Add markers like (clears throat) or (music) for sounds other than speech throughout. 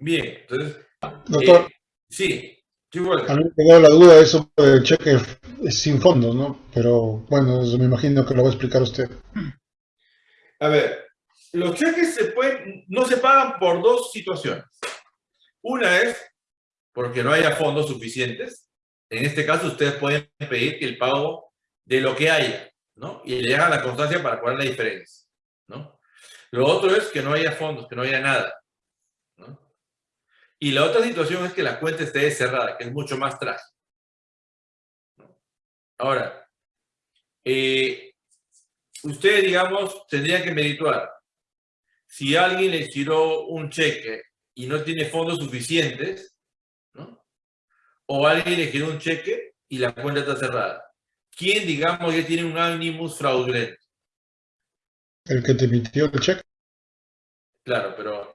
Bien, entonces... Doctor. Eh, sí, a mí me quedó la duda de eso del cheque sin fondos, ¿no? Pero bueno, eso me imagino que lo va a explicar usted. A ver, los cheques se pueden, no se pagan por dos situaciones. Una es porque no haya fondos suficientes. En este caso, ustedes pueden pedir que el pago de lo que haya, ¿no? Y le hagan la constancia para cobrar la diferencia, ¿no? Lo otro es que no haya fondos, que no haya nada. Y la otra situación es que la cuenta esté cerrada, que es mucho más trágico. Ahora, eh, usted, digamos, tendría que medituar. Si alguien le tiró un cheque y no tiene fondos suficientes, ¿no? o alguien le giró un cheque y la cuenta está cerrada, ¿quién, digamos, ya tiene un animus fraudulento? El que te emitió el cheque. Claro, pero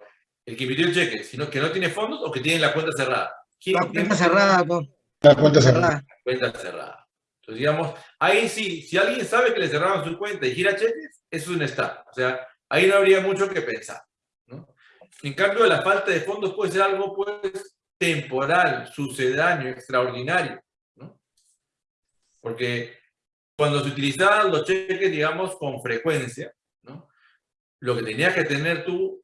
el que emitió el cheque, sino que no tiene fondos o que tiene la cuenta cerrada. la cuenta cerrada, La cuenta cerrada. La cuenta cerrada. Entonces, digamos, ahí sí, si alguien sabe que le cerraron su cuenta y gira cheques, eso es un estado. O sea, ahí no habría mucho que pensar. ¿no? En cambio, la falta de fondos puede ser algo pues, temporal, sucedáneo, extraordinario. ¿no? Porque cuando se utilizaban los cheques, digamos, con frecuencia, ¿no? lo que tenías que tener tú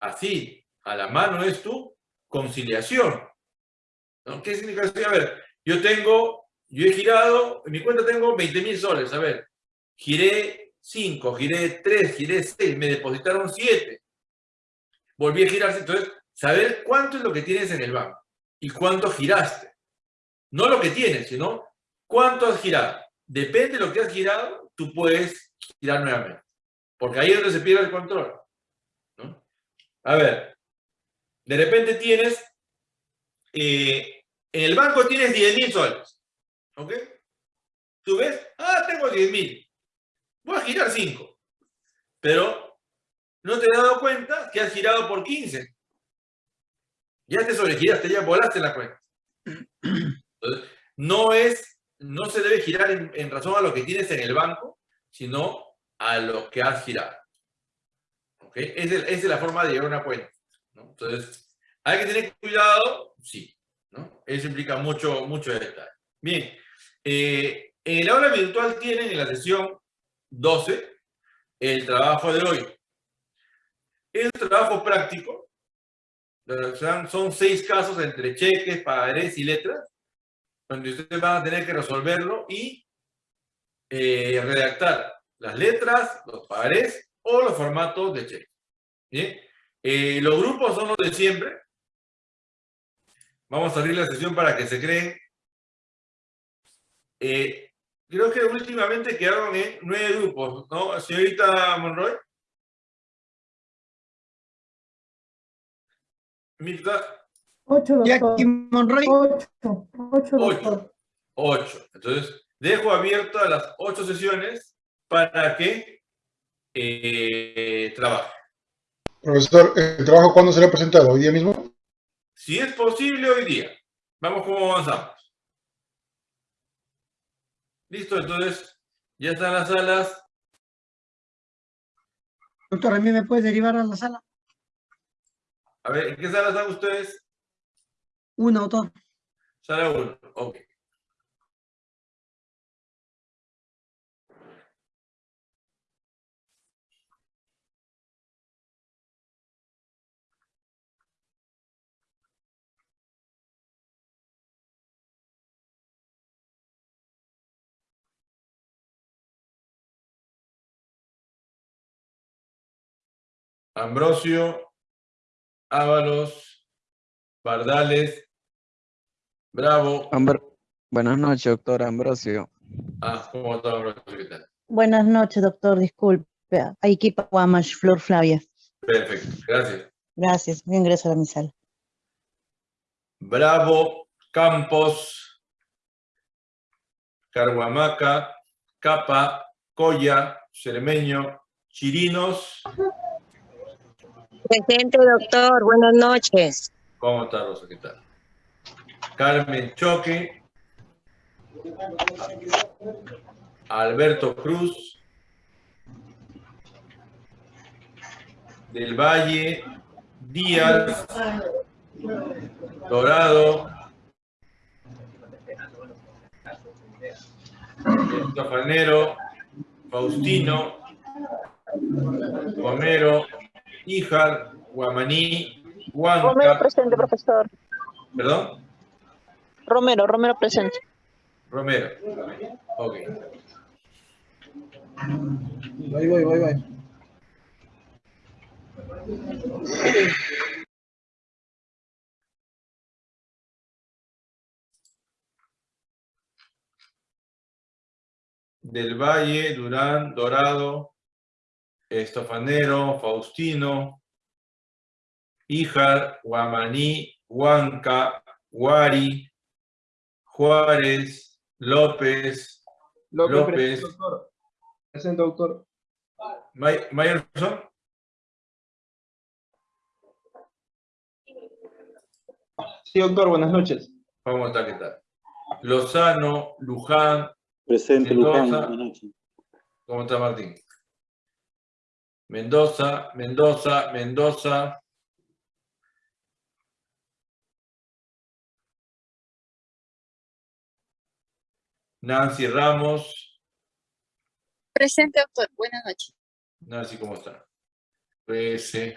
así, a la mano es tu conciliación. ¿no? ¿Qué significa eso? A ver, yo tengo, yo he girado, en mi cuenta tengo 20 mil soles, a ver, giré 5, giré 3, giré 6, me depositaron 7, volví a girar, entonces, saber cuánto es lo que tienes en el banco y cuánto giraste. No lo que tienes, sino cuánto has girado. Depende de lo que has girado, tú puedes girar nuevamente. Porque ahí es donde se pierde el control. A ver, de repente tienes, eh, en el banco tienes 10 mil soles, ¿ok? Tú ves, ah, tengo 10 mil, voy a girar 5, pero no te has dado cuenta que has girado por 15. Ya te sobregiraste, ya volaste la cuenta. Entonces, no es, no se debe girar en, razón a lo que tienes en el banco, sino a lo que has girado. Esa, es, la forma de llevar una cuenta. Entonces, ¿hay que tener cuidado? Sí. ¿no? Eso implica mucho, mucho detalle. Bien. Eh, en el aula virtual tienen en la sesión 12 el trabajo de hoy. Es un trabajo práctico. Son seis casos entre cheques, pagarés y letras, donde ustedes van a tener que resolverlo y eh, redactar las letras, los pagarés o los formatos de cheque. ¿Bien? Eh, los grupos son los de siempre. Vamos a abrir la sesión para que se creen. Eh, creo que últimamente quedaron en nueve grupos, ¿no, señorita Monroy? Mirta. Ocho, doctor. Monroy. Ocho. Ocho, Ocho. Ocho. Entonces, dejo abiertas las ocho sesiones para que eh, trabajo. Profesor, ¿el trabajo cuándo será presentado? ¿Hoy día mismo? Si es posible, hoy día. Vamos cómo avanzamos. Listo, entonces, ya están las salas. Doctor, ¿a mí me puede derivar a la sala? A ver, ¿en qué sala están ustedes? Una, doctor. Sala uno, ok. Ambrosio, Ábalos, Bardales, Bravo. Buenas noches, doctor Ambrosio. Ah, ¿cómo está Ambrosio? ¿Qué tal? Buenas noches, doctor. Disculpe. Aikipa Guamash, Flor Flavia. Perfecto, gracias. Gracias. Voy a ingresar a mi sala. Bravo, Campos, Carhuamaca, Capa, Coya, Cermeño, Chirinos. Presente, doctor. Buenas noches. ¿Cómo está, Rosa? ¿Qué tal? Carmen Choque. Alberto Cruz. Del Valle. Díaz. Dorado, Estofanero, Faustino, Romero, Híjar, Guamaní, Romero Huanca, presente, profesor. perdón, Romero, Romero presente. Romero. Ok. Voy, voy, voy, voy. Del Valle, Durán, Dorado, Estofanero, Faustino, Híjar, Guamaní, Huanca, Guari, Juárez, López, López, doctor. Presente, doctor. May- Mayerson, Sí, doctor, buenas noches. vamos a estar qué tal. Lozano, Luján, Presente, Mendoza. Luján. Buenas noches. ¿cómo está Martín? Mendoza, Mendoza, Mendoza, Nancy Ramos, Presente, doctor. Buenas noches. Nancy, ¿cómo está? PS.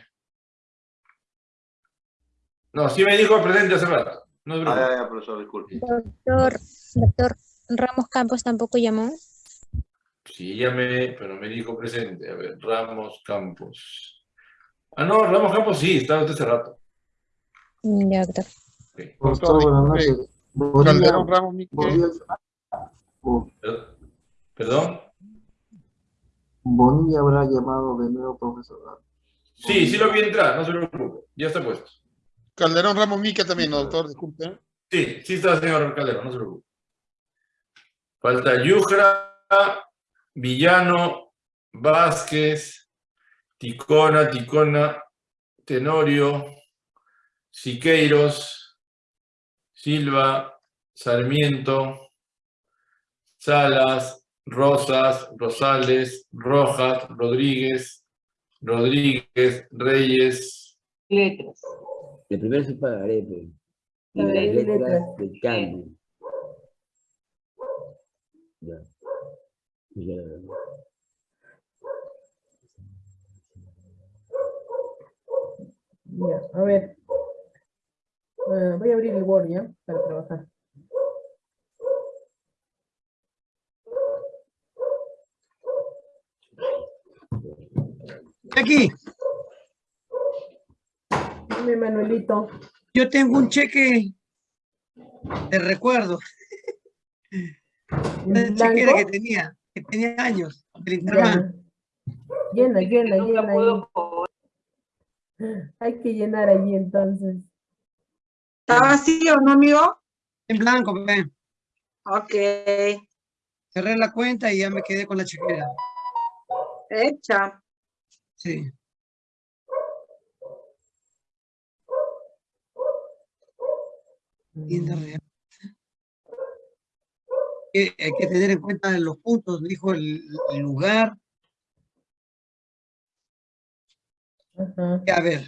No, sí me dijo presente hace rato. No se Ah, preocupe. ya, ya, profesor, disculpe. Doctor, doctor Ramos Campos tampoco llamó. Sí, llamé, pero me dijo presente. A ver, Ramos Campos. Ah, no, Ramos Campos sí, estaba usted hace rato. Mm, Ya, doctor. Doctor, buenas noches. Calderón Ramos Mique. Perdón. Bonilla habrá llamado de nuevo, profesor. Sí, sí lo vi entrar, no se preocupe. Ya está puesto. Calderón Ramos Mique también, ¿no, doctor, disculpe. Sí, sí está, señor Calderón, no se preocupe. Falta Yujra, Villano, Vázquez, Ticona, Ticona, Tenorio, Siqueiros, Silva, Sarmiento, Salas, Rosas, Rosales, Rojas, Rodríguez, Rodríguez, Reyes, letras. El primero. Y las ver, letras letras. de cambio. Ya. Ya, a ver. Ah, voy a abrir el Word ya para trabajar. Aquí, Dime, Manuelito. yo tengo un cheque de recuerdo. (laughs) ¿En Una chequera que tenía, que tenía años, del Interbank. Llena, llena, llena ahí. Hay que llenar allí entonces. ¿Está vacío, no, amigo? En blanco, ve. Ok, Cerré la cuenta y ya me quedé con la chequera. hecha. Sí. Tienda real. Que hay que tener en cuenta los puntos, dijo el, el lugar. A ver,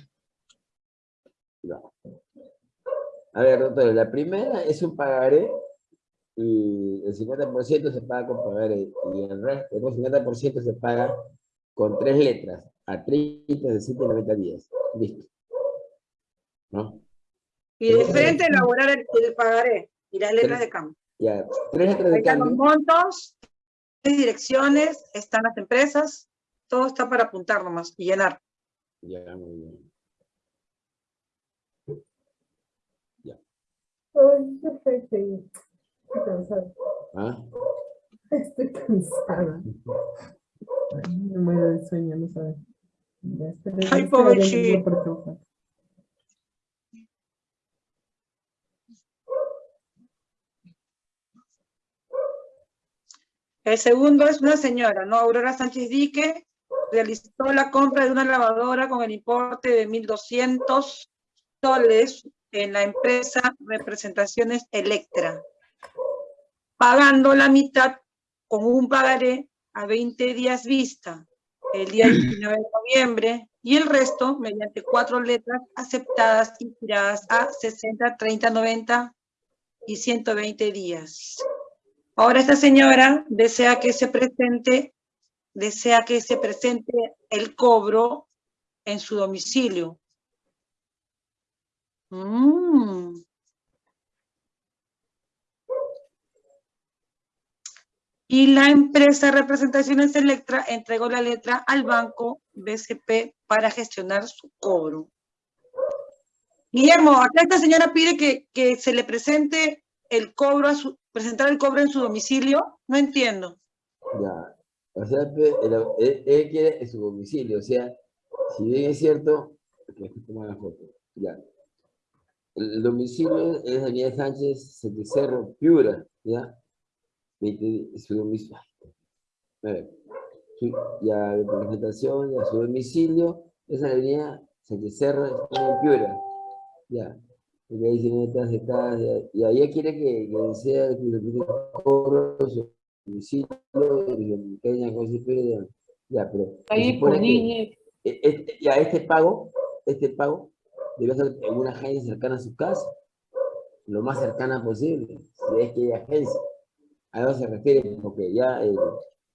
A ver, doctor, la primera es un pagaré y el 50% se paga con pagaré y el resto, el otro 50% se paga con tres letras a 30, 60 y 90 días. Listo. ¿No? Y de frente elaborar el, el pagaré y las letras de cambio. Ya, tres letras de están los montos, tres direcciones, están las empresas, todo está para apuntar nomás y llenar. Ya, muy bien. Ay, estoy estoy cansada. ¿Ah? Estoy cansada. Ay, me muero de sueño, no sabes. Ya, Ay, pobre ya, chico. ya por trabajar. El segundo es una señora, ¿no? Aurora Sánchez Dique, realizó la compra de una lavadora con el importe de 1.200 soles en la empresa Representaciones Electra, pagando la mitad con un pagaré a 20 días vista, el día (clears throat) 19 de noviembre y el resto mediante cuatro letras aceptadas y giradas a 60, 30, 90 y 120 días. Ahora esta señora desea que se presente, desea que se presente el cobro en su domicilio. Mm. Y la empresa Representaciones Electra entregó la letra al banco BCP para gestionar su cobro. Guillermo, acá esta señora pide que, que se le presente el cobro, a su, presentar el cobro en su domicilio. No entiendo. Ya. O sea, pe- él, quiere en su domicilio. O sea, si bien es cierto, que toma la foto. Ya. El domicilio es Avenida Sánchez, Cerro, Piura, ¿ya? 20 su domicilio. Ya, de presentación, ya, su domicilio es la Avenida Sánchez Cerro, Piura. Ya. Y ahí de cada, ya, y ella quiere que, que sea que le pide cobro su domicilio, y que haya cosas, pero ya, ya, pero se Ahí por niña. este- ya este pago, este pago debe ser en una agencia cercana a su casa, lo más cercana posible, si es que hay agencia. A eso se refiere, porque ya, eh,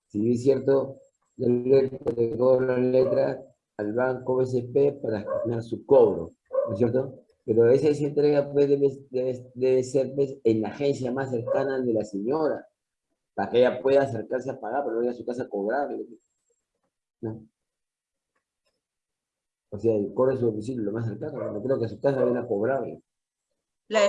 si bien es cierto, le cobro la letra al banco BCP para gestionar su cobro, ¿no es cierto? Pero esa, entrega pues, debe, debe, debe ser pues, en la agencia más cercana de la señora, para que ella pueda acercarse a pagar, pero no ir a su casa a cobrar. ¿no? O sea, de su domicilio lo más cercano, no creo que a su casa viene a cobrar. La,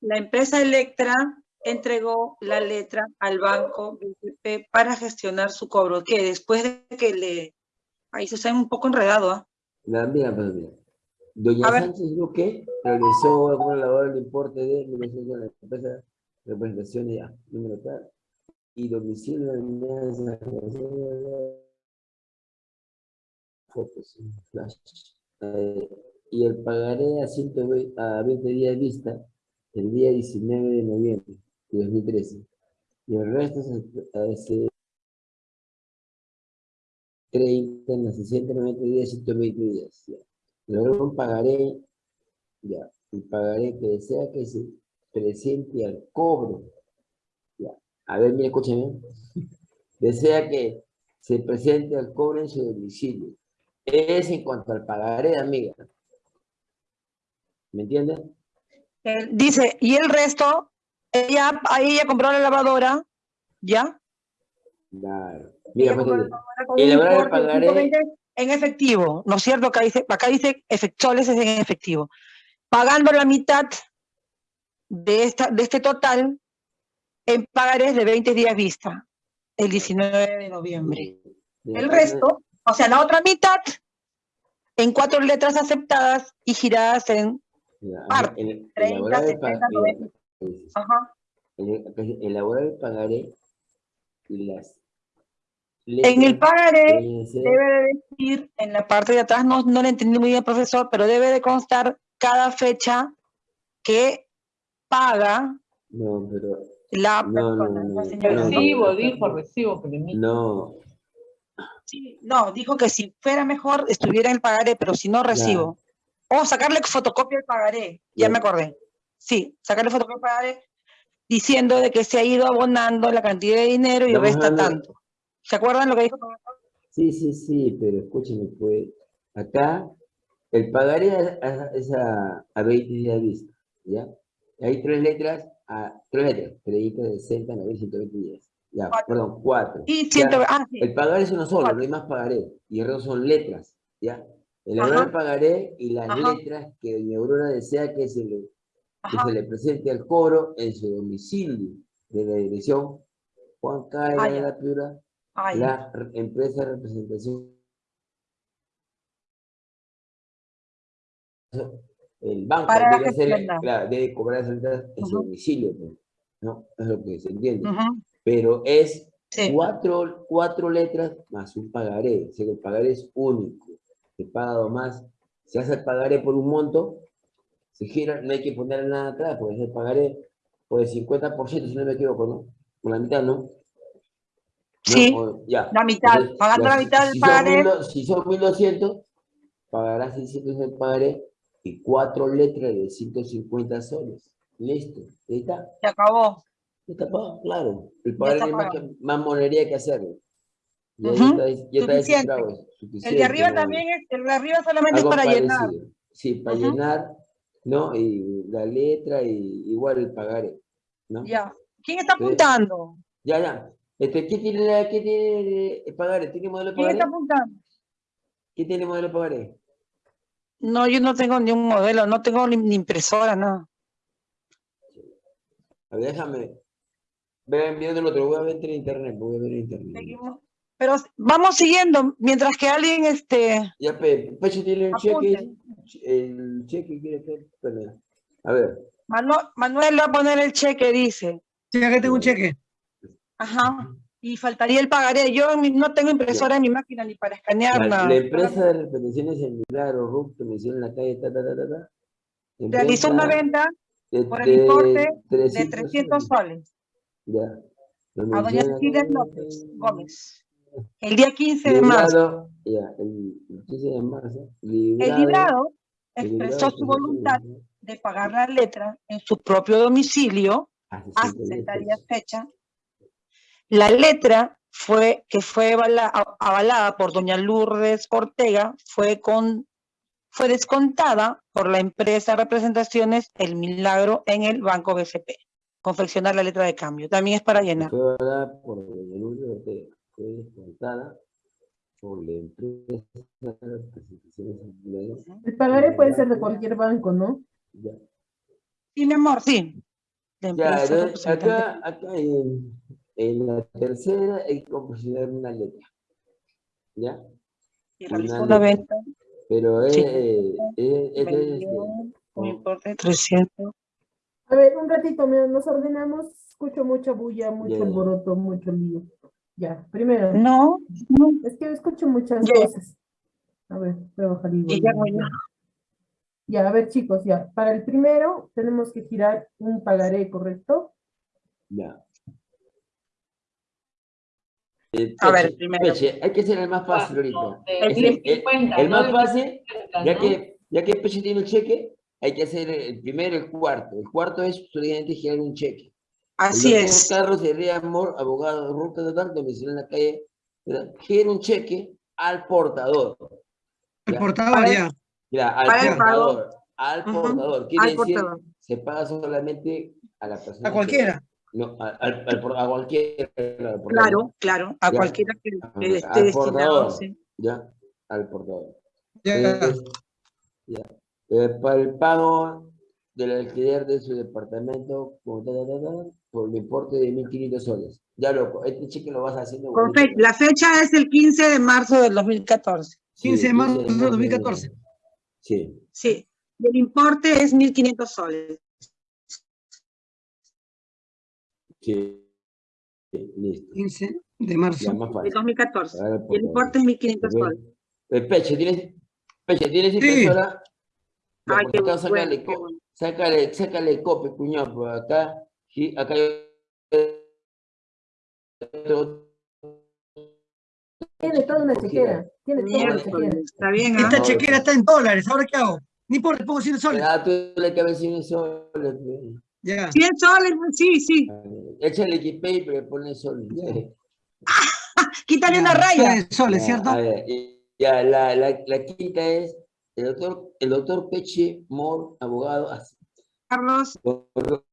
la empresa Electra entregó la letra al banco BCP para gestionar su cobro, que después de que le... Ahí se está un poco enredado, ¿ah? La, mira, pues, mira. Doña A ver. Sánchez Luque realizó alguna labor de importe de 1900 de la empresa representaciones ya, número tal, y domicilio de fotos, flash. Eh, y el pagaré a, 120, a 20 días vista el día 19 de noviembre de 2013. Y el resto se hace 30 en los 60, 90 días, 120 días. Ya. Luego un pagaré, ya, el pagaré que desea que se presente al cobro. Ya. A ver, mira, escúchame. (laughs) Desea que se presente al cobro en su domicilio. Es en cuanto al pagaré, amiga. ¿Me entiendes? Eh, dice, y el resto, ella, ahí ella compró la lavadora, ¿ya? Claro. Mira, Ella pues, un el importe de pagaré 120 en efectivo, ¿no es cierto? Acá dice, acá dice efectuales es en efectivo. Pagando la mitad de, esta, de este total en pagarés de 20 días vista, el 19 de noviembre. El resto, o sea, la otra mitad, en cuatro letras aceptadas y giradas en parte, el- 30, elaborar el 70, pa- mira, 90. pues, Ajá. el- pues, elaborar el pagaré y las En el pagaré debe de decir, en la parte de atrás, no, no le entendí muy bien, profesor, pero debe de constar cada fecha que paga No, pero la no, no, persona, no, la no, señora. no, Recibo, dijo, recibo, no, Sí, no, dijo que si fuera mejor estuviera en el pagaré, pero si no recibo. O sacarle fotocopia al pagaré, ya me acordé. Sí, sacarle fotocopia al pagaré diciendo de que se ha ido abonando la cantidad de dinero y resta tanto. ¿Se acuerdan lo que dijo? Sí, sí, sí, pero escúcheme, pues, acá el pagaré es a, a 20 días vista, ¿ya? Hay tres letras, a, tres letras, 30, 60, 90, 120 días. Ya, Cuatro. perdón, cuatro. Y Ya, siento, ah, sí, El pagaré es uno solo, Cuatro. no hay más pagaré, y el resto son letras, ¿ya? El pagaré y las Ajá. letras que doña Aurora desea que se le que ajá, se le presente al cobro en su domicilio de la dirección Juan Caira Ah, de la Piura, la re- empresa de representación. El banco debe, claro, debe cobrar esas letras en su domicilio, pues, ¿no? Es lo que se entiende. Pero es Sí. cuatro, cuatro letras más un pagaré. O sea que el pagaré es único. Se paga más. Se hace el pagaré por un monto, se gira, no hay que poner nada atrás, porque el pagaré por el 50%, si no me equivoco, ¿no? Por la mitad, ¿no? Sí, ya. la mitad, Entonces, pagando la mitad del si son pagaré. 1200, si son 1200, pagará 600 el pagaré y cuatro letras de 150 soles. Listo, ahí está. Se acabó. Está pagado, claro. El pagaré hay más, pagado. que- más monería que hacerlo. Ya, está, ya está suficiente. descifrado, El de arriba ¿no? también es, el de arriba solamente es para llenar. Sí, para llenar, ¿no? Y la letra y igual el pagaré, ¿no? Ya. ¿Quién está apuntando? Ya, ya. Este, ¿qué tiene, la- qué tiene el pagaré? ¿Tiene modelo de ¿Quién está pagaré? apuntando? ¿Qué tiene modelo de pagaré? No, yo no tengo ni un modelo, no tengo ni, ni impresora, nada. A ver, déjame. Vean viendo el otro, voy a ver en internet, voy a ver en internet. Seguimos. Pero vamos siguiendo, mientras que alguien, este, Ya, Pe, Peche tiene el cheque, el cheque quiere que. A ver, Manu- Manuel va a poner el cheque, dice. Sí, acá tengo un cheque. Ajá. Y faltaría el pagaré. Yo no tengo impresora en mi máquina ni para escanear la, nada. la empresa de repeticiones en Milagro, RUC, que me hicieron en la calle, ta, ta, ta, ta, ta, Realizó una venta de, por el importe de 300 300 soles Ya. A doña Cecilia. López Gómez. El día 15 de marzo. Librado, ya, el, el 15 de marzo, El librado, librado el expresó librado su voluntad de pagar la letra en su propio domicilio a a 60 60 días. días fecha. La letra fue, que fue avala- avalada por doña Lourdes Ortega fue, con, fue descontada por la empresa Representaciones El Milagro en el Banco BCP. Confeccionar la letra de cambio. También es para llenar. Fue avalada por doña Lourdes Ortega, fue descontada por la empresa de representaciones empleadas. El pagaré puede ser de cualquier banco, ¿no? Ya, Sí, mi amor, sí. La Ya, acá, acá en, en la tercera hay que confeccionar una letra. ¿Ya? Y realizó una venta. Pero es, Sí. eh, vendió un importe de 300. A ver, un ratito, mira, nos ordenamos. Escucho mucha bulla, mucho alboroto, mucho lío. Ya, primero. No, no. Es que escucho muchas voces. A ver, voy a bajar ya. Ya, a ver, chicos, ya. Para el primero tenemos que girar un pagaré, ¿correcto? ya. Eh, A ver, Peche, primero. Peche, hay que ser el más fácil ahorita. El el, el- el más fácil, ya que, ya que Peche tiene el cheque, hay que hacer el primero y el cuarto. El cuarto es solamente girar un cheque. Así el es. Carlos Herrera Amor, abogado de Ruta de Tal, domicilio en la calle, gira un cheque al portador. El Ya. portador, Para- ya. Ya, al Para el portador. Al portador. Quiere al decir, portador. se paga solamente a la persona. A que- cualquiera. No, al, al- a cualquiera. al. Claro, claro. A Ya. cualquiera que, que Al esté destinado. portador. sí. Ya, al portador. Ya. Entonces, ya. Eh, para el pago del alquiler de su departamento por el importe de 1.500 soles. Ya loco, este cheque lo vas haciendo. Fe- la fecha es el 15 de marzo del 2014. Sí, 15 de marzo de 15 2014. Sí, Sí. El importe es 1.500 soles. Sí. Listo. 15 de marzo. Fácil. 2014. Ahora el importe es 1.500 Ok. soles. Eh, Peche, ¿tienes, Peche, ¿tienes Sí. impresora? Ya, Ay, qué acá sácale, bueno. sácale, sácale copia, cuñado, por acá, sí, acá Tiene toda una chequera. Tiene toda una chequera. Está bien, ¿ah? Esta chequera está en dólares. ¿Ahora qué hago? Ni por le pongo 100 soles. Ah, tú le cabes 100 soles. Ya. 100 soles, sí, sí. Échale equipé y le pone soles. Quítale una raya. 100 soles, ¿cierto? ya, la, la, la quinta es el doctor, el doctor Peche Mor, abogado, Carlos, por-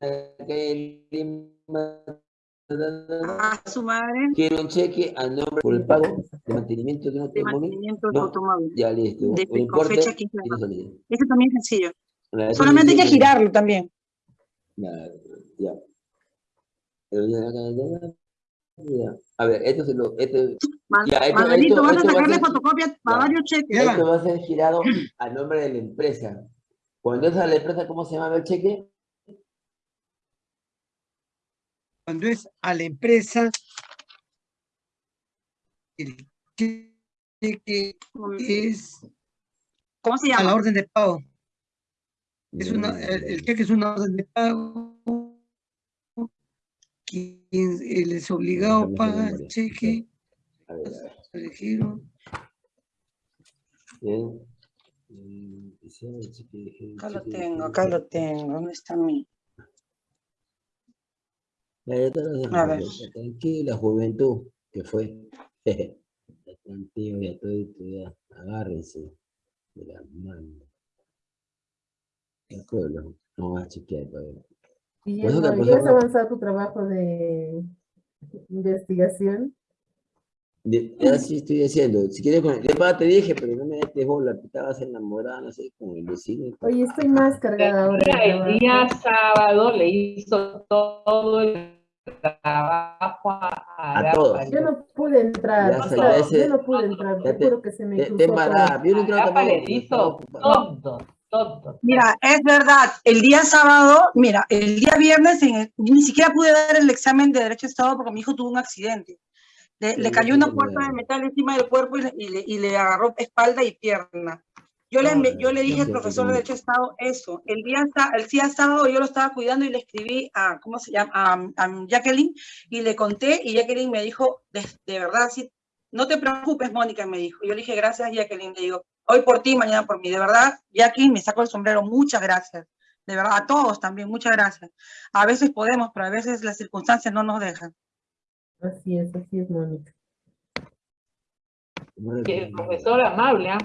calle Lima, a su madre Quiero un cheque a nombre por el pago de mantenimiento de un de automóvil. de No. Ya listo. De- con importe, fecha 15 de 100 marzo. soles. Eso también es sencillo. Solamente hay que girarlo también. Ya. A ver, esto se lo. Esto, Ma- Ya, esto- Manuelito, esto- vas a esto va a sacarle fotocopia para varios cheques. Esto va a ser girado a nombre de la empresa. Cuando es a la empresa, ¿cómo se llama el cheque? Cuando es a la empresa, el cheque es ¿Cómo se a la llama? orden de pago. Es una, el, el cheque es una orden de pago. Quien él es obligado a Déjame hacer pagar el memoria. cheque A ver, a ver. Eligieron. Bien. Mm, quizá el chique de- Acá lo tengo, acá lo tengo. ¿Dónde está mi? A dejo, Tranquila, juventud, que fue. Contigo, ya todo, ya. Agárrense de las manos. El pueblo, no va a chequear todavía. ¿ya has avanzado tu trabajo de investigación? De- Ya sí estoy haciendo. Si quieres, con- de verdad te dije, pero no me des bola, te estabas enamorada, no sé, con el vecino. Oye, estoy más cargada ahora. El día sábado le hizo todo el trabajo a, A todos. Yo no pude entrar, Ya o sé, sea, ya sé. yo no pude entrar, Ya te te- juro que se me Te, cruzó te yo no creo le hizo todo, todo. Mira, es verdad, el día sábado, mira, el día viernes en el- ni siquiera pude dar el examen de Derecho de Estado porque mi hijo tuvo un accidente. Le, le cayó una puerta de metal encima del cuerpo y le, y le- y le agarró espalda y pierna. Yo le, yo le dije al profesor de de Estado eso. El día, el día sábado yo lo estaba cuidando y le escribí a, ¿cómo se llama? A, a Jacqueline y le conté y Jacqueline me dijo, de, de verdad, sí, no te preocupes, Mónica, me dijo. Yo le dije, gracias, Jacqueline. Le digo, hoy por ti, mañana por mí. De verdad, Jackie, me saco el sombrero. Muchas gracias. De verdad, a todos también, muchas gracias. A veces podemos, pero a veces las circunstancias no nos dejan. Así es, así es, Mónica. Que el profesor amable, ¿ah?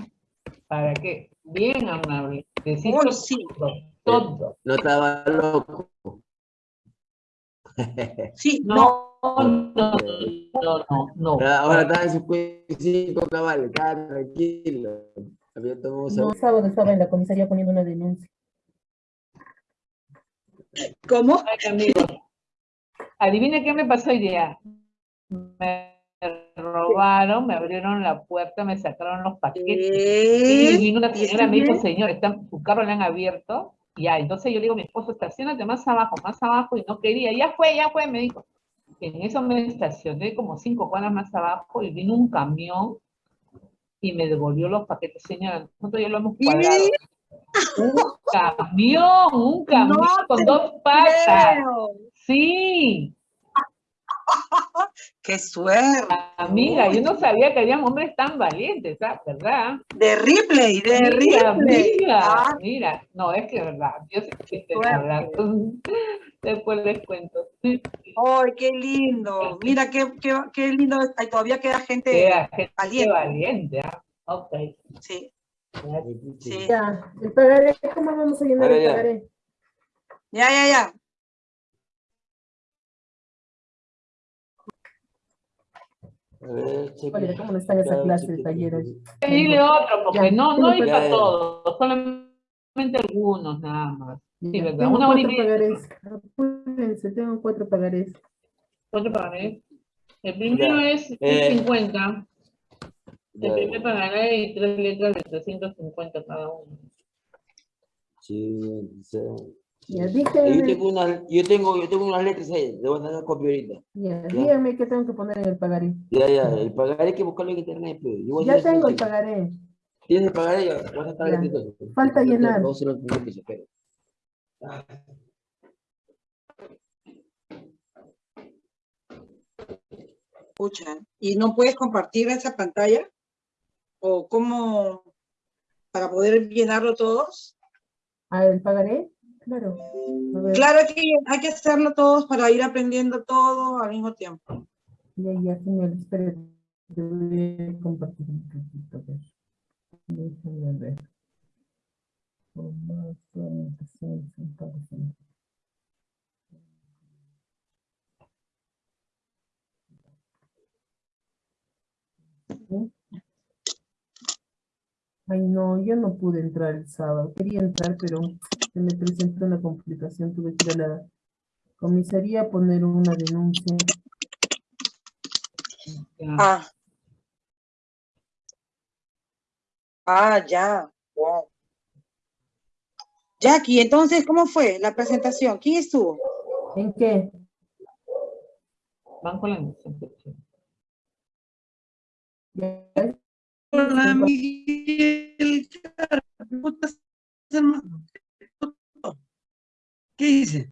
¿Para qué? Bien amable. Decir Uy, sí. todo, todo. No estaba loco. Sí, No, no, no, no, no. Ahora estaba en sus cinco cabales, estaba tranquilo. Había tomado No, sábado estaba en la comisaría poniendo una denuncia. ¿Cómo? Ay, amigos, adivina qué me pasó hoy día. Me robaron, me abrieron la puerta, me sacaron los paquetes. ¿Qué? Y vino una ¿Y señora, está me dijo, señor, está, su carro le han abierto. Ya, entonces yo le digo mi esposo, estacionate más abajo, más abajo, y no quería. Ya fue, ya fue, me dijo. En eso me estacioné como cinco cuadras más abajo y vino un camión y me devolvió los paquetes. Señora, nosotros ya lo hemos cuadrado. Un camión, un (laughs) camión No con dos patas. Creo. Sí, (laughs) ¡Qué suerte! amiga, yo no sabía que habían hombres tan valientes, ¿sabes? ¿Verdad? De Ripley, de Mira, Ripley. mira, Ah, mira, no, es que es verdad, yo sé que Suerte. hablando, (laughs) después les cuento. ¡Ay, qué lindo! Mira, qué, qué, qué lindo. Ay, todavía queda gente Queda gente valiente. valiente, ¿ah? Ok. Sí, sí. Ya, el pagaré, ¿cómo vamos a llenar el pagaré? Ya, ya, ya. Ver. Oye, ¿cómo no está esa Ya, clase de cheque, taller cheque. hoy? Dile otro, porque Ya, no, no iba parece. todos, solamente algunos nada más. Sí, Ya, verdad, Tengo una hora y cuatro media. pagarés. Apúrense, tengo cuatro pagarés. Otro pagaré. El primero Ya, es eh, 50. El primer pagaré y tres letras de 350 cada uno. sí, sí. Ya, Yo díganme, tengo unas, yo tengo, yo tengo unas letras ahí, le voy a dar copia ahorita. ya, díganme qué tengo que poner en el pagaré. Ya, ya, el pagaré hay que buscarlo en internet, pues. Yo voy a Ya tengo el pagaré. ¿Tienes el pagaré? Ya, a. Falta Yo llenar. a. Escucha, ¿y no puedes compartir esa pantalla? ¿O cómo? Para poder llenarlo todos. ¿Ah, el pagaré? Claro. Claro que hay que hacerlo todos para ir aprendiendo todo al mismo tiempo. Ya, ya, señor, espere. Te voy a compartir un poquito. a ver. ¿Sí? Ay, no, yo no pude entrar el sábado. Quería entrar, pero se me presentó una complicación. Tuve que ir a la comisaría a poner una denuncia. Ya. Ah. Ah, ya. Wow. Jackie, entonces, ¿cómo fue la presentación? ¿Quién estuvo? ¿En qué? Van con la Hola, Miguel. ¿Qué dice?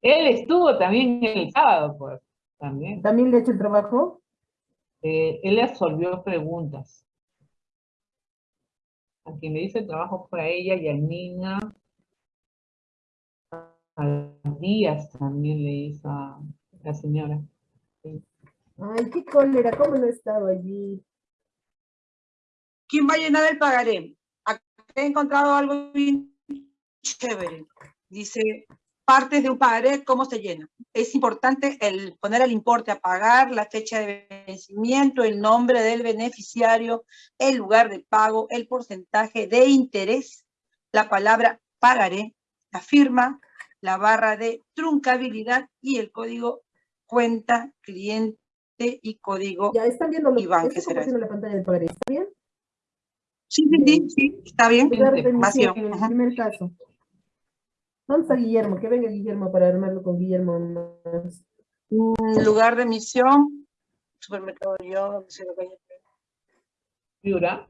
Él estuvo también el sábado, pues, también. ¿También le he hecho el trabajo? eh, él le absolvió preguntas. A quien le hizo el trabajo fue a ella y a Nina. A Díaz también le hizo a la señora. Sí. Ay, qué cólera, ¿cómo no estaba allí? ¿Quién va a llenar el pagaré? Acá he encontrado algo bien chévere. Dice, partes de un pagaré, ¿cómo se llena? Es importante el poner el importe a pagar, la fecha de vencimiento, el nombre del beneficiario, el lugar de pago, el porcentaje de interés, la palabra pagaré, la firma, la barra de truncabilidad y el código cuenta cliente y código Ya están viendo lo está ¿qué será la pantalla del pagaré, ¿está bien? Sí, sí, sí, sí, está bien. Lugar de Vacío. emisión, en el primer caso. ¿Dónde está Guillermo? Que venga Guillermo para armarlo con Guillermo más. Mm, Lugar de emisión, supermercado yo, hay. Piura.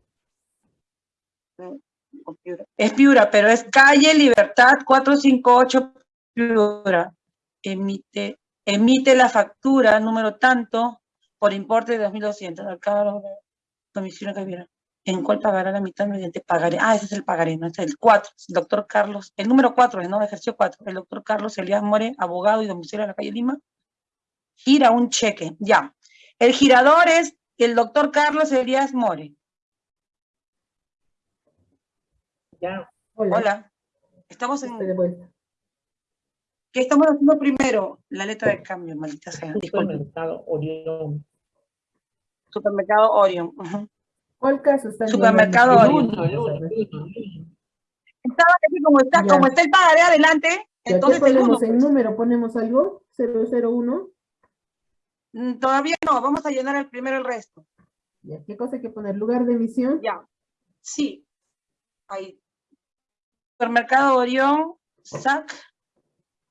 Es Piura, pero es calle Libertad 458 Piura. Emite, emite la factura número tanto por importe de 2.200. Acá lo- domicilio que viera. ¿En cuál pagará la mitad mediante pagaré? Ah, ese es el pagaré, no, este es el 4. El doctor Carlos, el número 4, ¿no? Ejerció 4. El doctor Carlos Elías More, abogado y domicilio en la calle Lima. Gira un cheque, ya. El girador es el doctor Carlos Elías More. Ya. Hola, Hola. Estamos en, estoy de vuelta. ¿Qué estamos haciendo primero? La letra de cambio, maldita sea. Disculpe. Supermercado Orión. Supermercado Orion. ujú. ¿Cuál caso está Supermercado El Orión. uno, el uno, el el. Estaba aquí como está, Ya. como está el pagaré adelante, ¿Ya entonces qué el uno. ponemos en número? ¿Ponemos algo? 001. Mm, Todavía no, vamos a llenar el primero el resto. Ya, ¿qué cosa hay que poner? Lugar de emisión. Ya. Sí. Ahí. Supermercado Orión, SAC,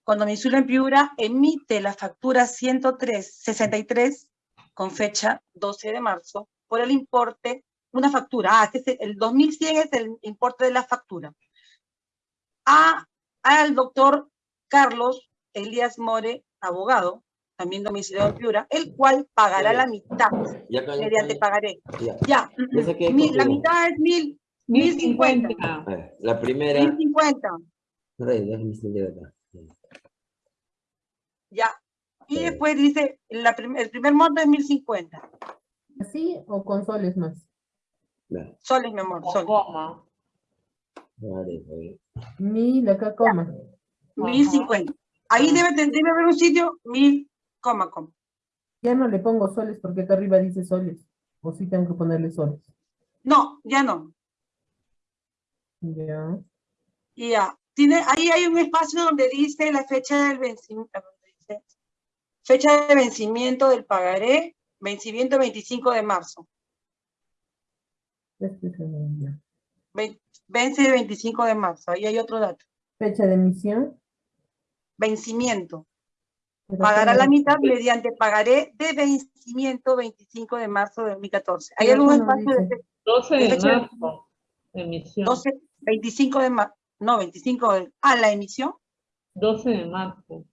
con domicilio en Piura, emite la factura 103-63 con fecha 12 de marzo por el importe, una factura, ah, este es el 2100 es el importe de la factura, a, al doctor Carlos Elías More, abogado, también domiciliado en Piura, el cual pagará la mitad Ya, ya, ya, mediante ya. pagaré. Ya. Ya, Ya saqué mi- la mitad es mil, mil cincuenta. La primera. Mil cincuenta, ya. Y Sí. después dice, la prim- el primer monto es mil cincuenta. ¿Así o con soles más? Soles, mi amor, soles. Coma. vale, vale. Mil, acá coma. Mil cincuenta. Ahí debe, debe haber un sitio, mil, coma, coma. Ya no le pongo soles porque acá arriba dice soles. O sí tengo que ponerle soles. No, ya no. Ya. Y ya. Tiene, ahí hay un espacio donde dice la fecha del vencimiento. Fecha de vencimiento del pagaré, vencimiento 25 de marzo. Este es el- ya. Ven- Vence el 25 de marzo. Ahí hay otro dato. Fecha de emisión. Vencimiento. Pagará la mitad mediante pagaré de vencimiento 25 de marzo de 2014. ¿Hay algún espacio de dice. 12 de fecha de marzo. Emisión. 12, 25 de marzo? No, 25 de... Ah, la emisión. 12 de marzo.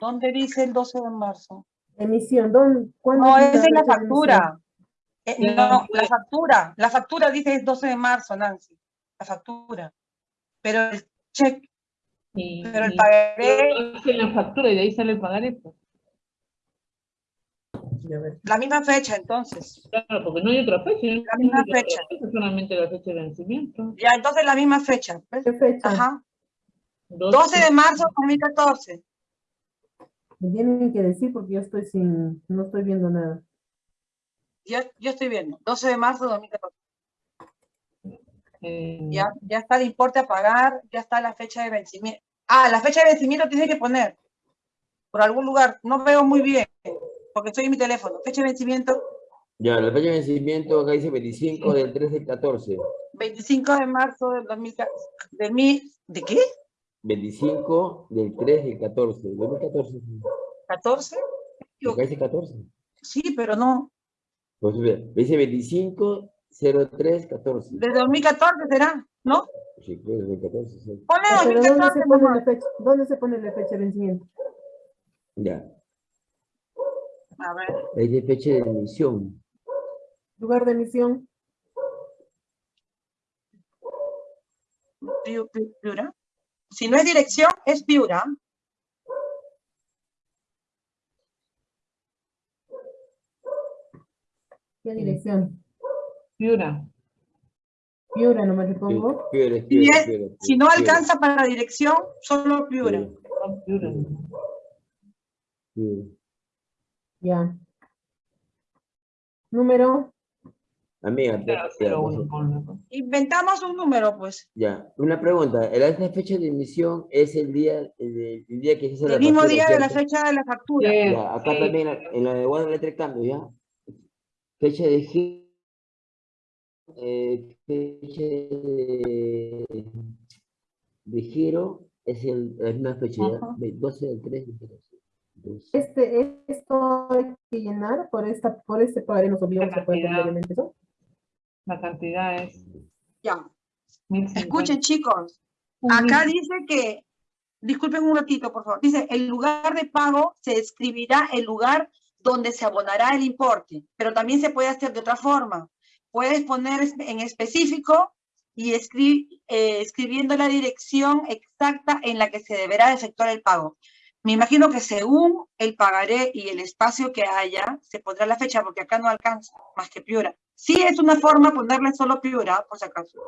¿Dónde dice el 12 de marzo? Emisión, ¿dónde? ¿Cuándo No, es es en la fecha factura. Eh, no, pues. la factura. La factura dice es 12 de marzo, Nancy. La factura. Pero el cheque, Y, pero el pagaré, la factura y de ahí sale el pagaré. pues. La misma fecha, entonces. Claro, porque no hay otra fecha. ¿eh? La misma No hay otra fecha. solamente la fecha de vencimiento. Ya, entonces la misma fecha. ¿ves? ¿Qué fecha? Ajá. 12, 12 de marzo de 2014. Me tienen que decir porque yo estoy sin, no estoy viendo nada. Yo, yo estoy viendo. 12 de marzo de 2014. eh, Ya, ya está el importe a pagar, ya está la fecha de vencimiento. Ah, la fecha de vencimiento tiene que poner por algún lugar. No veo muy bien, porque estoy en mi teléfono. Fecha de vencimiento, Ya, la fecha de vencimiento acá dice 25 del 3 del 14. 25 de marzo del 2014. Del mil, ¿De qué? 25 del 3 del 14. 2014. ¿14? Acá dice 14. Sí, pero no. Pues ve, dice 25 03 14. De 2014 será, ¿no? Sí, creo que es 2014. sí. Ponle Ah, Pero ¿dónde 2014, se pone la fecha? ¿Dónde se pone la fecha de vencimiento? Ya. A ver, Es de fecha de emisión. Lugar de emisión. Piu- Piu- Piura. Si no es dirección, es Piura. ¿Qué dirección? Piura. Piura, no me le pongo. Piura, Si, piura, es- piura, si no piura, alcanza para dirección, solo Piura. piura. Ya. Número. Amiga, pues, uno, ponle, pues. Inventamos un número, pues. ya. Una pregunta. ¿El esta fecha de emisión es el día, el, el día que se hace la El mismo factura, día de la ¿cierto? fecha de la factura. Sí, Ya, acá sí. también en la de Letra de Cambio, ¿ya? Fecha de giro. Eh, fecha de, de giro es el, la misma fecha, ¿ya? Ajá. Ve- 12 del 3 del 12. Este, esto hay que llenar por esta, por este pagaré nos obligamos a poner cantidad. completamente eso. La cantidad es Ya. 1050. Escuchen, chicos. Acá dice que, disculpen un ratito, por favor. Dice, el lugar de pago se escribirá el lugar donde se abonará el importe, pero también se puede hacer de otra forma. Puedes poner en específico y escri- eh, escribiendo la dirección exacta en la que se deberá efectuar el pago. Me imagino que según el pagaré y el espacio que haya, se pondrá la fecha, porque acá no alcanza más que Piura. Sí es una forma ponerle solo Piura, por si acaso.